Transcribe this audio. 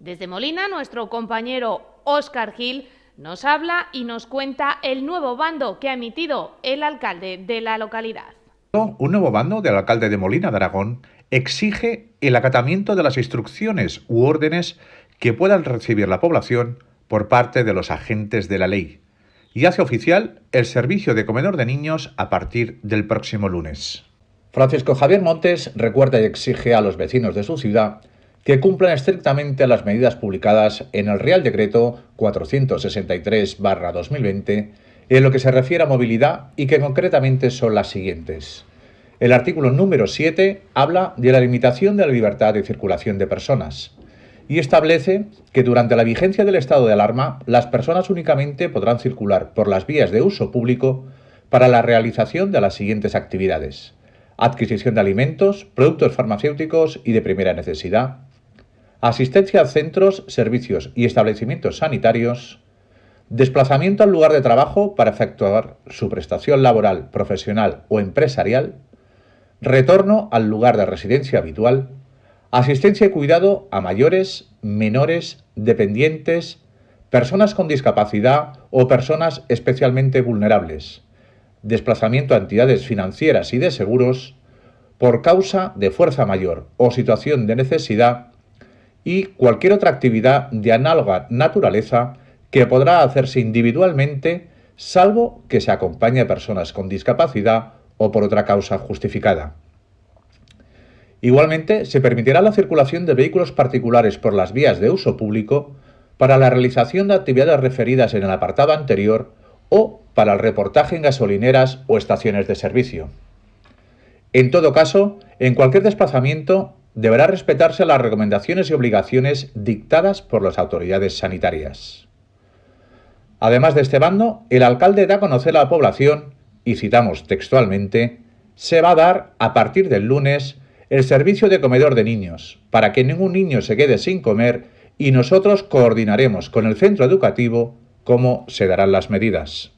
Desde Molina, nuestro compañero Óscar Gil nos habla y nos cuenta el nuevo bando que ha emitido el alcalde de la localidad. Un nuevo bando del alcalde de Molina de Aragón exige el acatamiento de las instrucciones u órdenes que puedan recibir la población por parte de los agentes de la ley y hace oficial el servicio de comedor de niños a partir del próximo lunes. Francisco Javier Montes recuerda y exige a los vecinos de su ciudad que cumplan estrictamente las medidas publicadas en el Real Decreto 463-2020 en lo que se refiere a movilidad y que concretamente son las siguientes. El artículo número 7 habla de la limitación de la libertad de circulación de personas y establece que durante la vigencia del estado de alarma las personas únicamente podrán circular por las vías de uso público para la realización de las siguientes actividades. Adquisición de alimentos, productos farmacéuticos y de primera necesidad, asistencia a centros, servicios y establecimientos sanitarios, desplazamiento al lugar de trabajo para efectuar su prestación laboral, profesional o empresarial, retorno al lugar de residencia habitual, asistencia y cuidado a mayores, menores, dependientes, personas con discapacidad o personas especialmente vulnerables, desplazamiento a entidades financieras y de seguros, por causa de fuerza mayor o situación de necesidad y cualquier otra actividad de análoga naturaleza que podrá hacerse individualmente salvo que se acompañe a personas con discapacidad o por otra causa justificada. Igualmente, se permitirá la circulación de vehículos particulares por las vías de uso público para la realización de actividades referidas en el apartado anterior o para el reportaje en gasolineras o estaciones de servicio. En todo caso, en cualquier desplazamiento deberá respetarse las recomendaciones y obligaciones dictadas por las autoridades sanitarias. Además de este bando, el alcalde da a conocer a la población, y citamos textualmente, se va a dar a partir del lunes el servicio de comedor de niños, para que ningún niño se quede sin comer y nosotros coordinaremos con el centro educativo cómo se darán las medidas.